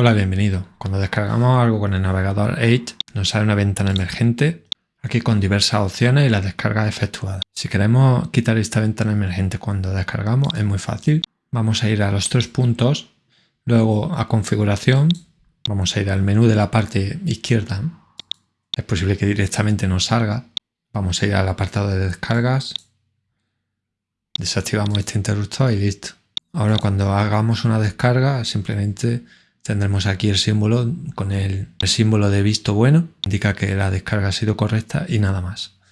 Hola, bienvenido. Cuando descargamos algo con el navegador Edge nos sale una ventana emergente aquí con diversas opciones y las descargas efectuadas. Si queremos quitar esta ventana emergente cuando descargamos es muy fácil. Vamos a ir a los tres puntos, luego a configuración, vamos a ir al menú de la parte izquierda. Es posible que directamente nos salga. Vamos a ir al apartado de descargas, desactivamos este interruptor y listo. Ahora cuando hagamos una descarga simplemente tendremos aquí el símbolo con el, símbolo de visto bueno, indica que la descarga ha sido correcta y nada más.